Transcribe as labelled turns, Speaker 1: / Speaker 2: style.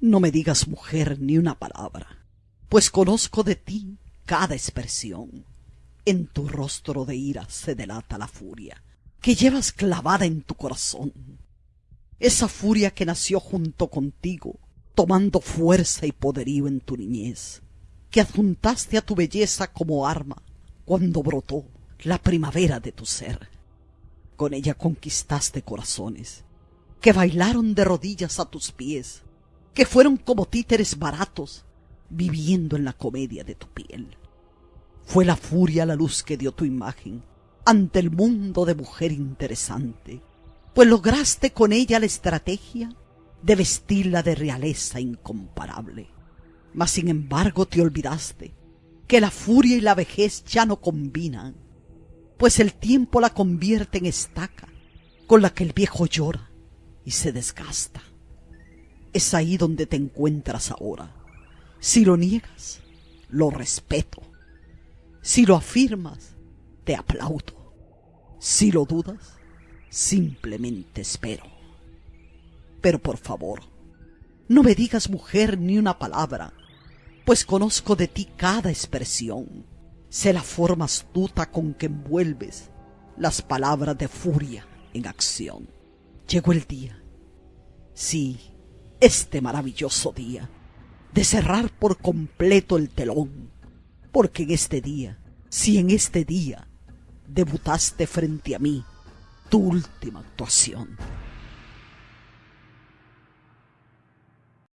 Speaker 1: No me digas mujer ni una palabra, pues conozco de ti cada expresión. En tu rostro de ira se delata la furia que llevas clavada en tu corazón. Esa furia que nació junto contigo, tomando fuerza y poderío en tu niñez, que adjuntaste a tu belleza como arma cuando brotó la primavera de tu ser. Con ella conquistaste corazones que bailaron de rodillas a tus pies, que fueron como títeres baratos viviendo en la comedia de tu piel. Fue la furia la luz que dio tu imagen ante el mundo de mujer interesante, pues lograste con ella la estrategia de vestirla de realeza incomparable. Mas sin embargo te olvidaste que la furia y la vejez ya no combinan, pues el tiempo la convierte en estaca con la que el viejo llora y se desgasta. Es ahí donde te encuentras ahora. Si lo niegas, lo respeto. Si lo afirmas, te aplaudo. Si lo dudas, simplemente espero. Pero por favor, no me digas mujer ni una palabra, pues conozco de ti cada expresión. Sé la forma astuta con que envuelves las palabras de furia en acción. Llegó el día, sí, este maravilloso día, de cerrar por completo el telón, porque en este día, si en este día debutaste frente a mí, tu última actuación.